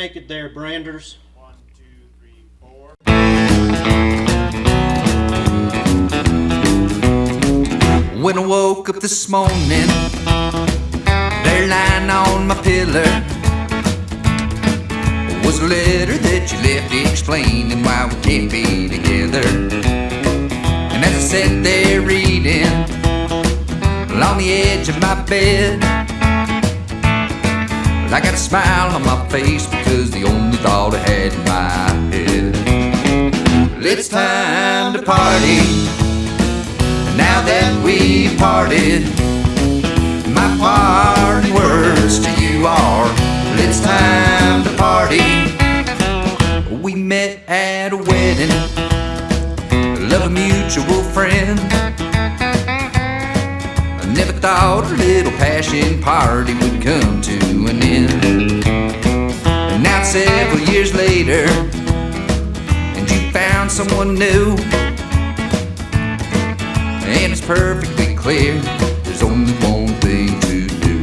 Naked there, Branders. When I woke up this morning, there lying on my pillow was a letter that you left explaining why we can't be together. And as I sat there reading along the edge of my bed, I got a smile on my face because the only thought I had in my head. It's time to party. Now that we've parted, my parting words to you are it's time to party. We met at a wedding, love a mutual friend. I never thought a little passion party would come to an end. And now several years later, and you found someone new. And it's perfectly clear there's only one thing to do.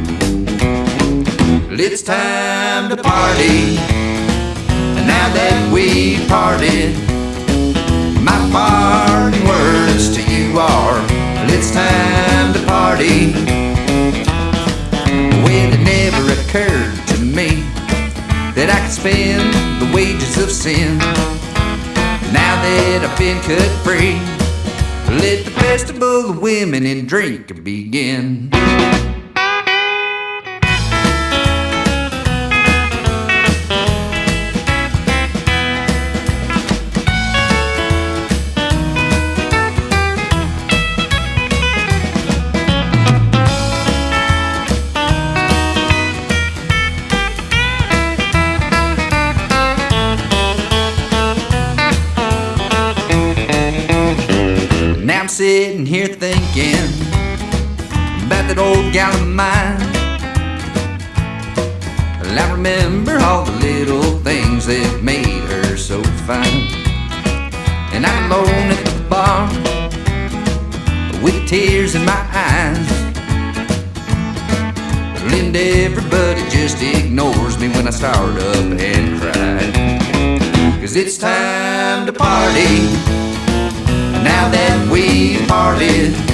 It's time to party. And now that we parted, my parting words to you are it's time to party. Spend the wages of sin. Now that I've been cut free, let the festival of women and drink begin. I'm sitting here thinking about that old gal of mine. I remember all the little things that made her so fine. And I'm alone at the bar with tears in my eyes. And everybody just ignores me when I start up and cry. Cause it's time to party. We've